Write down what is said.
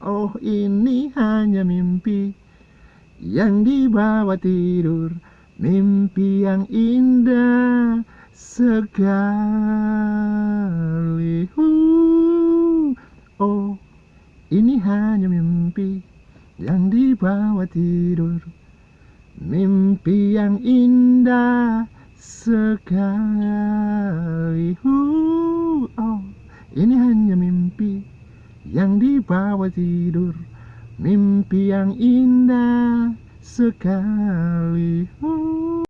Oh ini hanya mimpi Yang dibawa tidur Mimpi yang indah sekali. Oh ini hanya mimpi Yang dibawa tidur Mimpi yang indah sekali. Oh ini hanya mimpi Yang dibawa tidur Mimpi yang indah sekali uh.